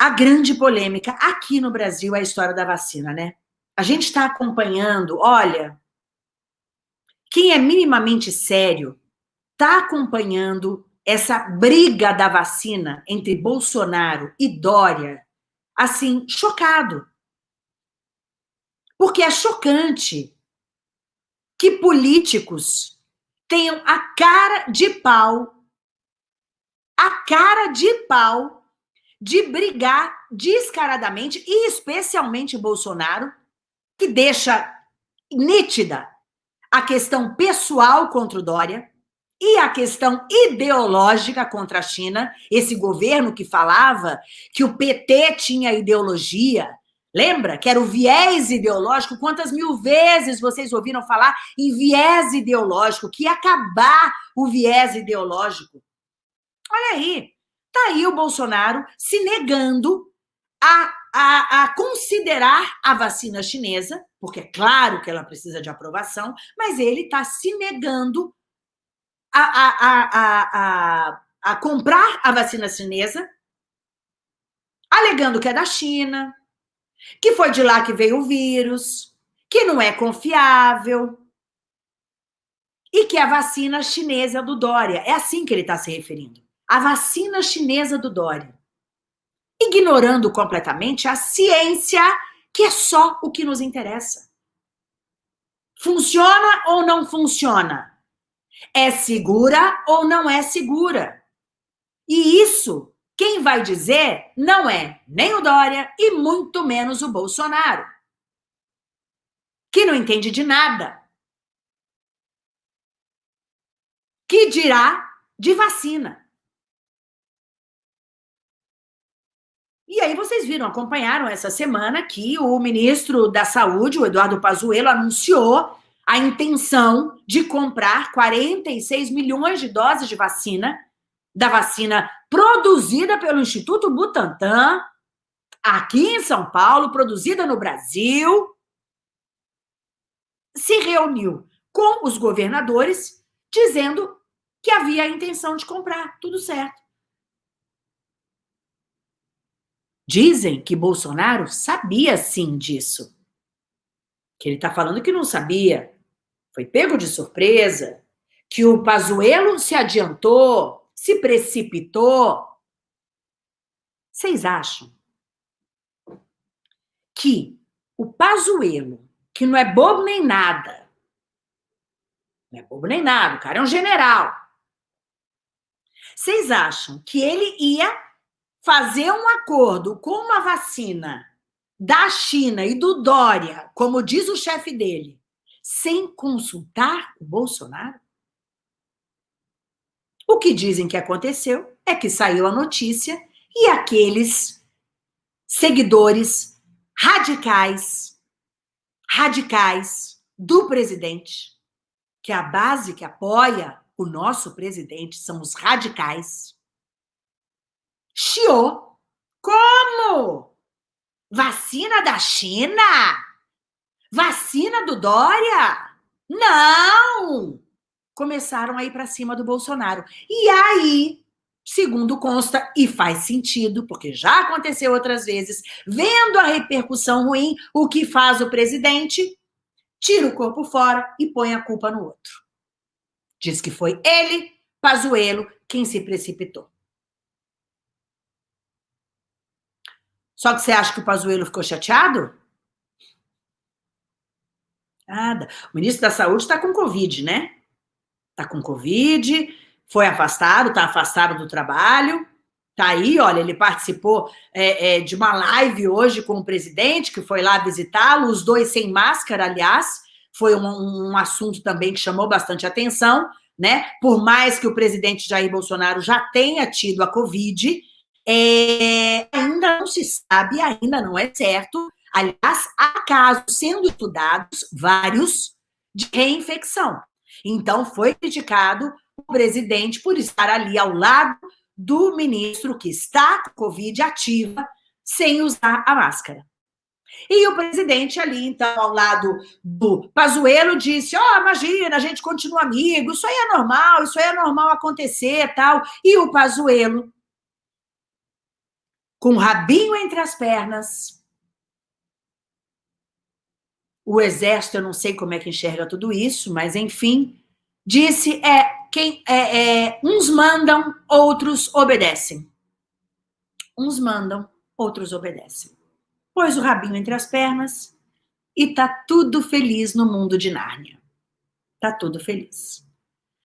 a grande polêmica aqui no Brasil é a história da vacina, né? A gente está acompanhando, olha, quem é minimamente sério está acompanhando essa briga da vacina entre Bolsonaro e Dória, assim, chocado. Porque é chocante que políticos tenham a cara de pau, a cara de pau de brigar descaradamente, e especialmente Bolsonaro, que deixa nítida a questão pessoal contra o Dória e a questão ideológica contra a China, esse governo que falava que o PT tinha ideologia, Lembra que era o viés ideológico? Quantas mil vezes vocês ouviram falar em viés ideológico, que ia acabar o viés ideológico? Olha aí, tá aí o Bolsonaro se negando a, a, a considerar a vacina chinesa, porque é claro que ela precisa de aprovação, mas ele está se negando a, a, a, a, comprar a vacina chinesa, alegando que é da China, que foi de lá que veio o vírus, que não é confiável e que a vacina chinesa do Dória. É assim que ele está se referindo. A vacina chinesa do Dória. Ignorando completamente a ciência, que é só o que nos interessa. Funciona ou não funciona? É segura ou não é segura? E isso quem vai dizer não é nem o Dória e muito menos o Bolsonaro, que não entende de nada. Que dirá de vacina. E aí vocês viram, acompanharam essa semana que o ministro da Saúde, o Eduardo Pazuello, anunciou a intenção de comprar 46 milhões de doses de vacina da vacina produzida pelo Instituto Butantan, aqui em São Paulo, produzida no Brasil, se reuniu com os governadores dizendo que havia a intenção de comprar, tudo certo. Dizem que Bolsonaro sabia sim disso. Que ele está falando que não sabia. Foi pego de surpresa. Que o Pazuello se adiantou, se precipitou. Vocês acham que o Pazuello, que não é bobo nem nada, não é bobo nem nada, o cara é um general. Vocês acham que ele ia fazer um acordo com uma vacina da China e do Dória, como diz o chefe dele, sem consultar o Bolsonaro? O que dizem que aconteceu é que saiu a notícia e aqueles seguidores radicais, radicais do presidente, que é a base que apoia o nosso presidente são os radicais. Chiou. Como? Vacina da China? Vacina do Dória? Não! começaram a ir para cima do Bolsonaro. E aí, segundo consta, e faz sentido, porque já aconteceu outras vezes, vendo a repercussão ruim, o que faz o presidente? Tira o corpo fora e põe a culpa no outro. Diz que foi ele, Pazuello, quem se precipitou. Só que você acha que o Pazuello ficou chateado? Nada. O ministro da Saúde está com Covid, né? está com Covid, foi afastado, está afastado do trabalho, tá aí, olha, ele participou é, é, de uma live hoje com o presidente, que foi lá visitá-lo, os dois sem máscara, aliás, foi um, um assunto também que chamou bastante atenção, né? Por mais que o presidente Jair Bolsonaro já tenha tido a Covid, é, ainda não se sabe, ainda não é certo. Aliás, há casos sendo estudados, vários, de reinfecção. Então, foi criticado o presidente por estar ali ao lado do ministro que está com Covid ativa, sem usar a máscara. E o presidente ali, então, ao lado do Pazuello, disse, ó, oh, imagina, a gente continua amigo, isso aí é normal, isso aí é normal acontecer, tal. E o Pazuello com o rabinho entre as pernas. O exército, eu não sei como é que enxerga tudo isso, mas enfim, disse é quem é, é, uns mandam, outros obedecem. Uns mandam, outros obedecem. Pôs o rabinho entre as pernas e tá tudo feliz no mundo de Nárnia. Tá tudo feliz.